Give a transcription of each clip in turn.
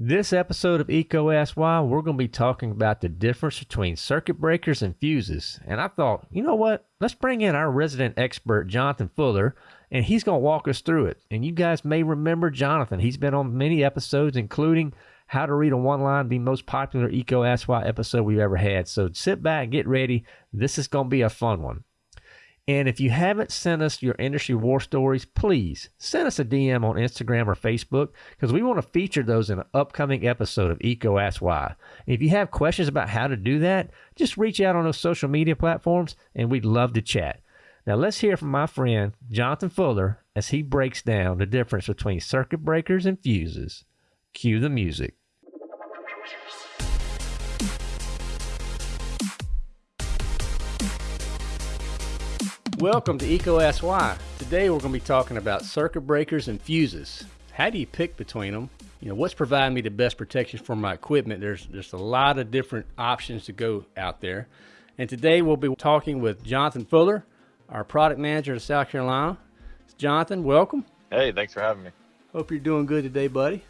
This episode of EECO Ask Why, we're going to be talking about the difference between circuit breakers and fuses. And I thought, you know what? Let's bring in our resident expert, Jonathan Fuller, and he's going to walk us through it. And you guys may remember Jonathan. He's been on many episodes, including How to Read a One Line, the most popular EECO Ask Why episode we've ever had. So sit back, get ready. This is going to be a fun one. And if you haven't sent us your industry war stories, please send us a DM on Instagram or Facebook because we want to feature those in an upcoming episode of EECO Ask Why. And if you have questions about how to do that, just reach out on those social media platforms and we'd love to chat. Now let's hear from my friend Jonathan Fuller as he breaks down the difference between circuit breakers and fuses. Cue the music. Welcome to Why. Today we're going to be talking about circuit breakers and fuses. How do you pick between them? You know, what's providing me the best protection for my equipment? There's there's a lot of different options to go out there. And today we'll be talking with Jonathan Fuller, our product manager of South Carolina. Jonathan, welcome. Hey, thanks for having me. Hope you're doing good today, buddy.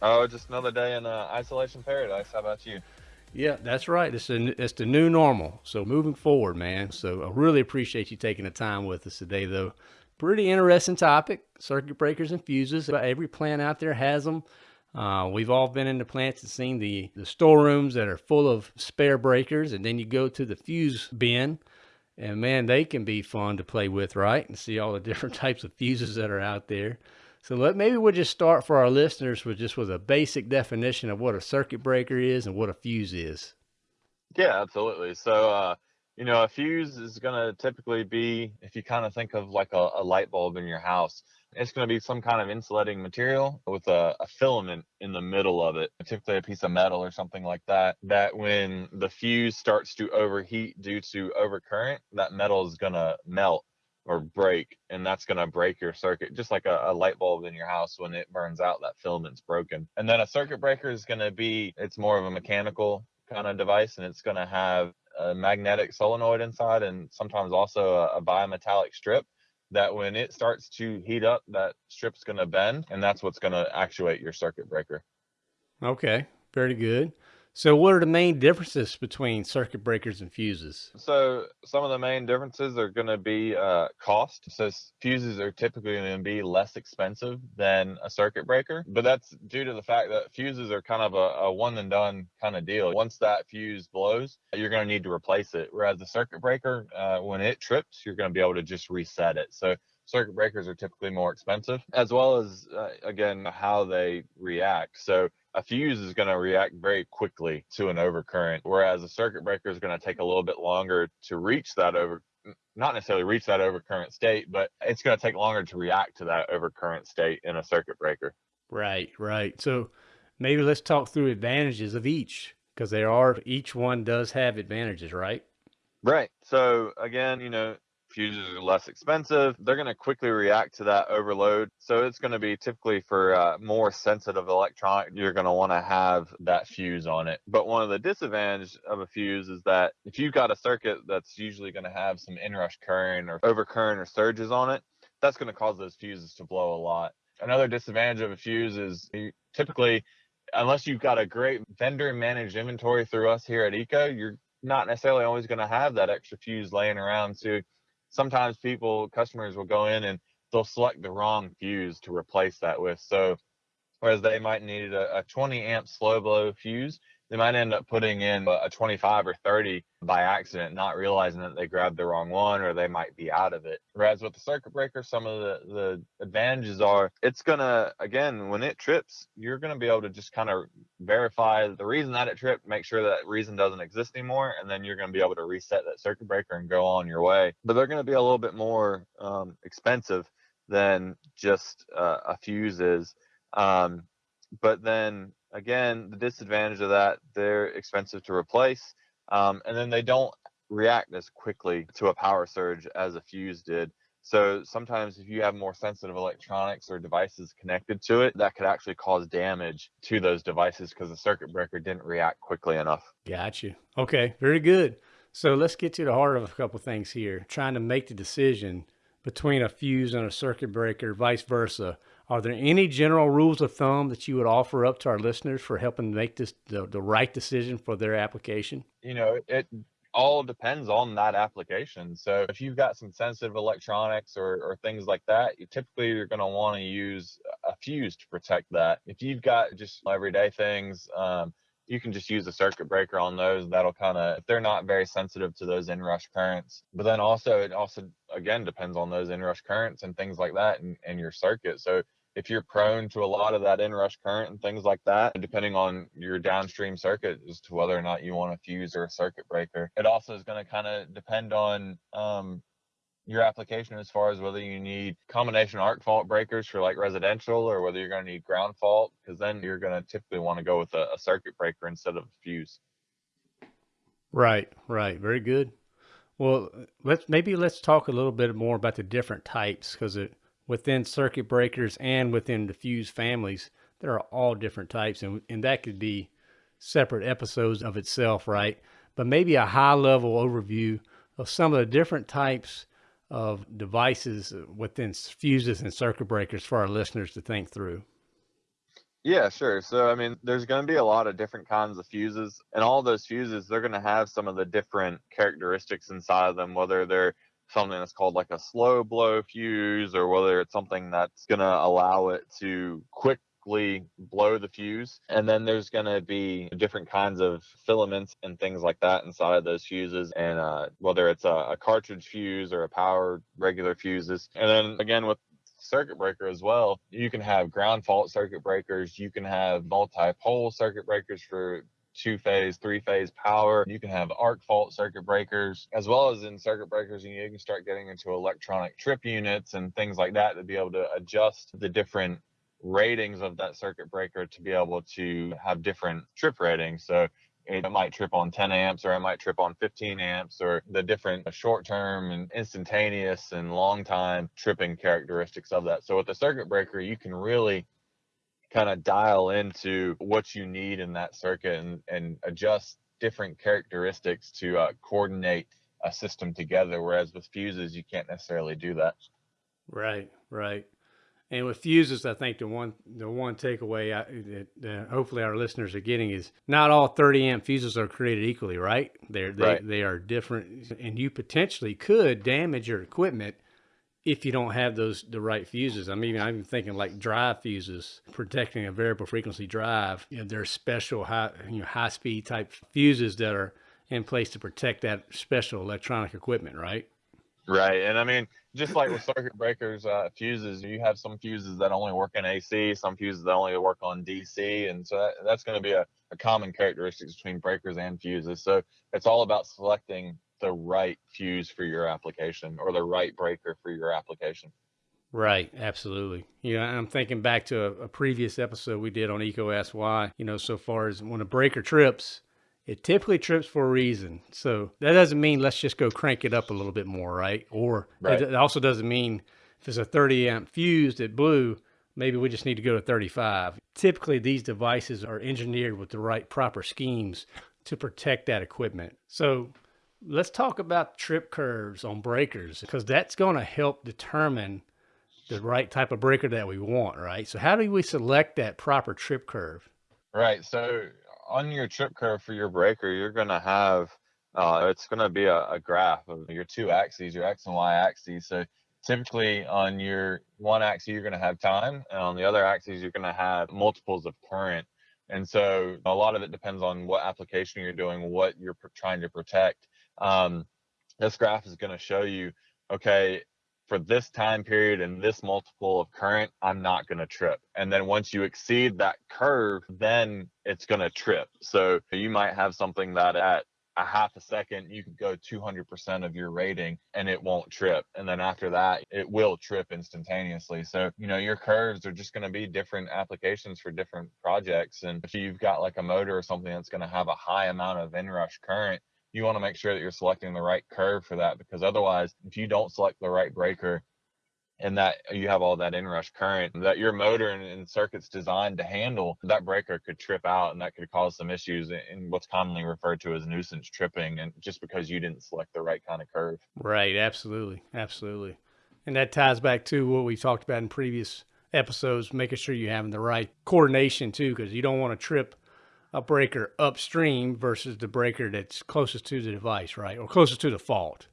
Oh, just another day in uh, isolation paradise. How about you? Yeah, that's right. It's, a, it's the new normal. So moving forward, man. So I really appreciate you taking the time with us today, though. Pretty interesting topic, circuit breakers and fuses. Every plant out there has them. Uh, we've all been in the plants and seen the, the storerooms that are full of spare breakers, and then you go to the fuse bin, and man, they can be fun to play with, right? And see all the different types of fuses that are out there. So let, maybe we'll just start for our listeners with just with a basic definition of what a circuit breaker is and what a fuse is. Yeah, absolutely. So, uh, you know, a fuse is going to typically be, if you kind of think of like a, a light bulb in your house, it's going to be some kind of insulating material with a, a, filament in the middle of it, typically a piece of metal or something like that. That when the fuse starts to overheat due to overcurrent, that metal is going to melt or break and that's going to break your circuit just like a, a, light bulb in your house when it burns out that filament's broken. And then a circuit breaker is going to be it's more of a mechanical kind of device and it's going to have a magnetic solenoid inside and sometimes also a, a bimetallic strip that when it starts to heat up that strip's going to bend and that's what's going to actuate your circuit breaker. Okay very good so what are the main differences between circuit breakers and fuses? So some of the main differences are going to be uh, cost. So fuses are typically going to be less expensive than a circuit breaker, but that's due to the fact that fuses are kind of a, a one and done kind of deal. Once that fuse blows, you're going to need to replace it. Whereas the circuit breaker, uh, when it trips, you're going to be able to just reset it. So circuit breakers are typically more expensive, as well as, uh, again, how they react. So a fuse is going to react very quickly to an overcurrent, whereas a circuit breaker is going to take a little bit longer to reach that over, not necessarily reach that overcurrent state, but it's going to take longer to react to that overcurrent state in a circuit breaker. Right, right. So maybe let's talk through advantages of each because there are, each one does have advantages, right? Right. So again, you know, fuses are less expensive. They're going to quickly react to that overload. So it's going to be typically for uh, more sensitive electronic, you're going to want to have that fuse on it. But one of the disadvantages of a fuse is that if you've got a circuit that's usually going to have some inrush current or overcurrent or surges on it, that's going to cause those fuses to blow a lot. Another disadvantage of a fuse is typically, unless you've got a great vendor managed inventory through us here at EECO, you're not necessarily always going to have that extra fuse laying around. So sometimes people, customers will go in and they'll select the wrong fuse to replace that with. So whereas they might need a, a 20 amp slow blow fuse, they might end up putting in a 25 or 30 by accident, not realizing that they grabbed the wrong one or they might be out of it. Whereas with the circuit breaker, some of the, the advantages are it's going to, again, when it trips, you're going to be able to just kind of verify the reason that it tripped, make sure that reason doesn't exist anymore, and then you're going to be able to reset that circuit breaker and go on your way. But they're going to be a little bit more um, expensive than just uh, a fuse is. Um, but then again, the disadvantage of that, they're expensive to replace. Um, and then they don't react as quickly to a power surge as a fuse did. So sometimes if you have more sensitive electronics or devices connected to it, that could actually cause damage to those devices because the circuit breaker didn't react quickly enough. Got you. Okay, very good. So let's get to the heart of a couple of things here. Trying to make the decision between a fuse and a circuit breaker, vice versa. Are there any general rules of thumb that you would offer up to our listeners for helping make this the, the right decision for their application? You know, it all depends on that application. So if you've got some sensitive electronics or, or things like that, you typically you're going to want to use a fuse to protect that. If you've got just everyday things, um, you can just use a circuit breaker on those. That'll kind of, if they're not very sensitive to those inrush currents. But then also, it also, again, depends on those inrush currents and things like that and, and your circuit. So if you're prone to a lot of that inrush current and things like that, depending on your downstream circuit as to whether or not you want a fuse or a circuit breaker. It also is going to kind of depend on um, your application as far as whether you need combination arc fault breakers for like residential or whether you're going to need ground fault, because then you're going to typically want to go with a, a circuit breaker instead of a fuse. Right, right. Very good. Well, let's maybe let's talk a little bit more about the different types because it within circuit breakers and within the fuse families, there are all different types, and, and that could be separate episodes of itself, right? But maybe a high level overview of some of the different types of devices within fuses and circuit breakers for our listeners to think through. Yeah, sure. So, I mean, there's going to be a lot of different kinds of fuses, and all those fuses, they're going to have some of the different characteristics inside of them, whether they're something that's called like a slow blow fuse or whether it's something that's going to allow it to quickly blow the fuse. And then there's going to be different kinds of filaments and things like that inside of those fuses. And uh, whether it's a, a cartridge fuse or a power regular fuses. And then again, with circuit breaker as well. You can have ground fault circuit breakers. You can have multi-pole circuit breakers for two phase, three phase power. You can have arc fault circuit breakers, as well as in circuit breakers, you, you can start getting into electronic trip units and things like that to be able to adjust the different ratings of that circuit breaker to be able to have different trip ratings. So it might trip on 10 amps or it might trip on 15 amps or the different short term and instantaneous and long time tripping characteristics of that. So with the circuit breaker, you can really kind of dial into what you need in that circuit and, and adjust different characteristics to uh, coordinate a system together. Whereas with fuses, you can't necessarily do that. Right, right. And with fuses, I think the one the one takeaway I, that, hopefully our listeners are getting is not all 30 amp fuses are created equally, right? They're, they right. they are different, and you potentially could damage your equipment if you don't have those the right fuses. I'm even I'm thinking like drive fuses, protecting a variable frequency drive. You know, there's special high you know high speed type fuses that are in place to protect that special electronic equipment, right? Right, and I mean just like with circuit breakers, uh, fuses, you have some fuses that only work in AC, some fuses that only work on DC, and so that, that's going to be a, a common characteristic between breakers and fuses. So it's all about selecting the right fuse for your application or the right breaker for your application. Right, absolutely. You know, I'm thinking back to a, a previous episode we did on Why. You know, so far as when a breaker trips, it typically trips for a reason. So that doesn't mean let's just go crank it up a little bit more, right? Or right. it also doesn't mean if it's a 30 amp fuse that blew, maybe we just need to go to 35. Typically, these devices are engineered with the right proper schemes to protect that equipment. So let's talk about trip curves on breakers because that's going to help determine the right type of breaker that we want, right? So how do we select that proper trip curve? Right. So on your trip curve for your breaker, you're going to have uh, it's going to be a, a, graph of your two axes, your x and y axes. So typically on your one axis, you're going to have time, and on the other axis, you're going to have multiples of current. And so a lot of it depends on what application you're doing, what you're trying to protect. Um, this graph is going to show you, okay, for this time period and this multiple of current, I'm not going to trip. And then once you exceed that curve, then it's going to trip. So you might have something that at a half a second, you could go 200% of your rating and it won't trip. And then after that, it will trip instantaneously. So, you know, your curves are just going to be different applications for different projects. And if you've got like a motor or something that's going to have a high amount of inrush current, you want to make sure that you're selecting the right curve for that because otherwise, if you don't select the right breaker and that you have all that inrush current that your motor and, and, circuits designed to handle, that breaker could trip out and that could cause some issues in what's commonly referred to as nuisance tripping and just because you didn't select the right kind of curve. Right, absolutely. Absolutely. And that ties back to what we talked about in previous episodes, making sure you're having the right coordination too, because you don't want to trip a breaker upstream versus the breaker that's closest to the device, right? Or closest to the fault.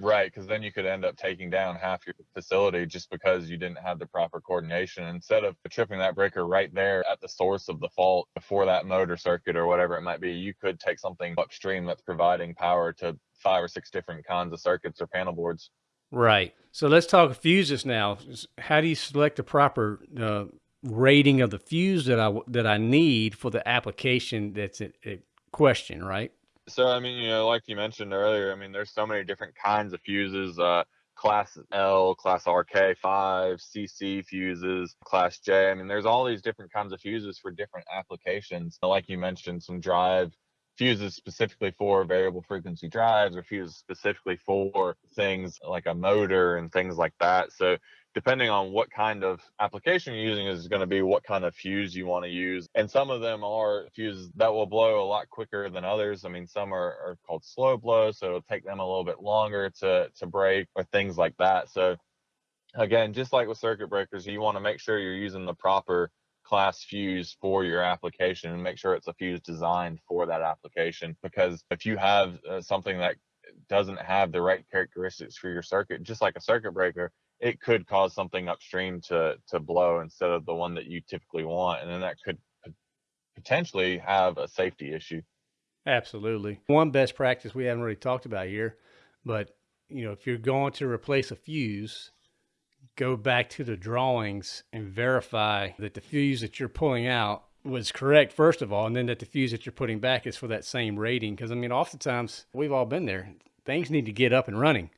Right, because then you could end up taking down half your facility just because you didn't have the proper coordination. Instead of tripping that breaker right there at the source of the fault before that motor circuit or whatever it might be, you could take something upstream that's providing power to five or six different kinds of circuits or panel boards. Right. So let's talk fuses now. How do you select the proper uh, rating of the fuse that I that I need for the application that's at, at question? Right. So I mean, you know, like you mentioned earlier, I mean, there's so many different kinds of fuses. Uh, class L, class RK5, CC fuses, class J. I mean, there's all these different kinds of fuses for different applications. Like you mentioned, some drive fuses specifically for variable frequency drives or fuses specifically for things like a motor and things like that. So depending on what kind of application you're using is going to be what kind of fuse you want to use. And some of them are fuses that will blow a lot quicker than others. I mean, some are, are called slow blow, so it'll take them a little bit longer to, to break or things like that. So again, just like with circuit breakers, you want to make sure you're using the proper class fuse for your application and make sure it's a fuse designed for that application. Because if you have uh, something that doesn't have the right characteristics for your circuit, just like a circuit breaker, it could cause something upstream to to blow instead of the one that you typically want, and then that could potentially have a safety issue. Absolutely. One best practice we haven't really talked about here, but you know, if you're going to replace a fuse, go back to the drawings and verify that the fuse that you're pulling out was correct first of all and then that the fuse that you're putting back is for that same rating because i mean oftentimes we've all been there things need to get up and running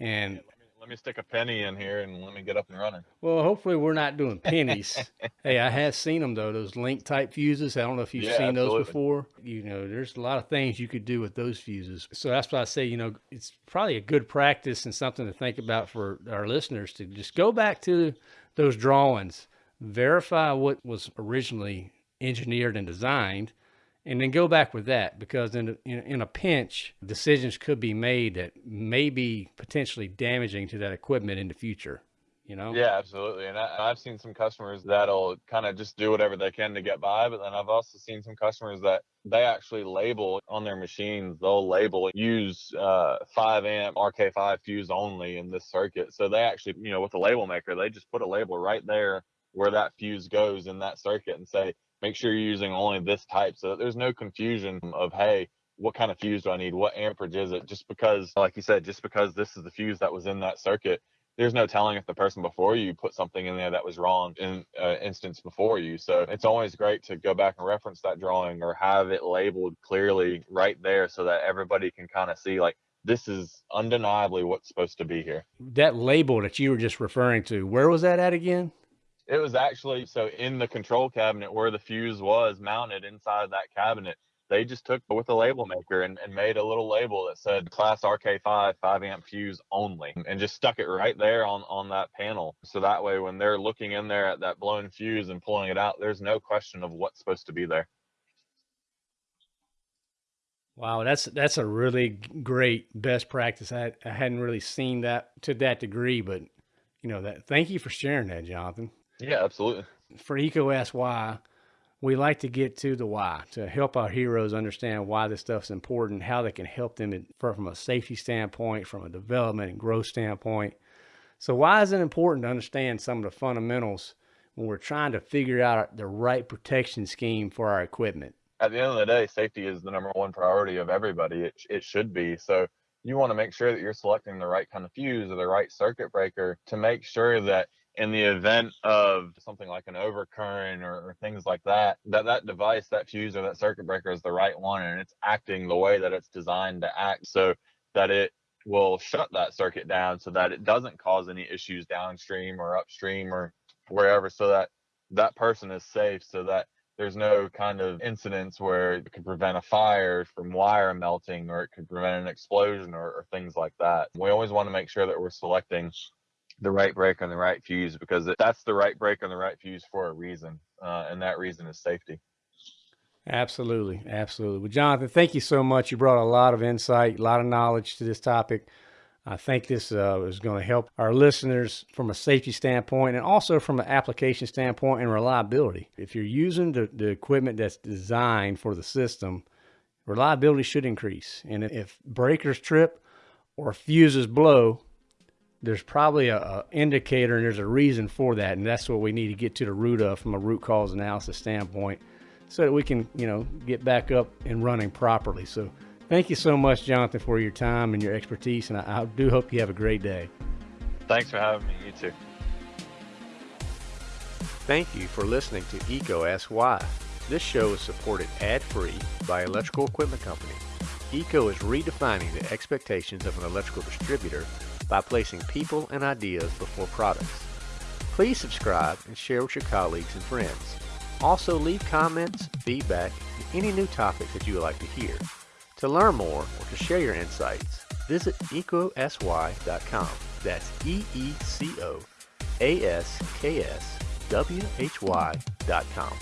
and let me stick a penny in here and let me get up and running. Well, hopefully we're not doing pennies. hey, I have seen them though, those link type fuses. I don't know if you've yeah, seen absolutely. those before. You know, there's a lot of things you could do with those fuses. So that's why I say, you know, it's probably a good practice and something to think about for our listeners to just go back to those drawings, verify what was originally engineered and designed, and then go back with that because in a, in, a pinch, decisions could be made that may be potentially damaging to that equipment in the future. You know? Yeah, absolutely. And I, have seen some customers that'll kind of just do whatever they can to get by, but then I've also seen some customers that they actually label on their machines. They'll label use uh, five amp RK5 fuse only in this circuit. So they actually, you know, with the label maker, they just put a label right there where that fuse goes in that circuit and say make sure you're using only this type so that there's no confusion of hey what kind of fuse do i need? What amperage is it? Just because like you said just because this is the fuse that was in that circuit there's no telling if the person before you put something in there that was wrong in uh, instance before you. So it's always great to go back and reference that drawing or have it labeled clearly right there so that everybody can kind of see like this is undeniably what's supposed to be here. That label that you were just referring to where was that at again it was actually so in the control cabinet where the fuse was mounted inside that cabinet. They just took with a label maker and, and made a little label that said class RK5 5 amp fuse only and just stuck it right there on, on that panel. So that way, when they're looking in there at that blown fuse and pulling it out, there's no question of what's supposed to be there. Wow, that's that's a really great best practice. I, I hadn't really seen that to that degree, but you know that. Thank you for sharing that, Jonathan. Yeah, absolutely. For Ask Why, we like to get to the why to help our heroes understand why this stuff's important, how they can help them from a safety standpoint, from a development and growth standpoint. So, why is it important to understand some of the fundamentals when we're trying to figure out the right protection scheme for our equipment? At the end of the day, safety is the number one priority of everybody. It, it should be. So, you want to make sure that you're selecting the right kind of fuse or the right circuit breaker to make sure that in the event of something like an overcurrent or, or, things like that, that that device, that fuse or that circuit breaker is the right one and it's acting the way that it's designed to act so that it will shut that circuit down so that it doesn't cause any issues downstream or upstream or wherever so that that person is safe so that there's no kind of incidents where it could prevent a fire from wire melting or it could prevent an explosion or, or things like that. We always want to make sure that we're selecting the right break on the right fuse because that's the right break on the right fuse for a reason, uh, and that reason is safety. Absolutely, absolutely. Well, Jonathan, thank you so much. You brought a lot of insight, a lot of knowledge to this topic. I think this uh, is going to help our listeners from a safety standpoint and also from an application standpoint and reliability. If you're using the, the equipment that's designed for the system, reliability should increase. And if breakers trip or fuses blow, there's probably a, a, indicator and there's a reason for that, and that's what we need to get to the root of from a root cause analysis standpoint, so that we can you know get back up and running properly. So thank you so much, Jonathan, for your time and your expertise, and I, I do hope you have a great day. Thanks for having me. You too. Thank you for listening to EECO Ask Why. This show is supported ad-free by Electrical Equipment Company. EECO is redefining the expectations of an electrical distributor by placing people and ideas before products. Please subscribe and share with your colleagues and friends. Also leave comments, feedback, and any new topics that you would like to hear. To learn more or to share your insights, visit eecoaskwhy.com. That's E-E-C-O-A-S-K-S-W-H-Y.com.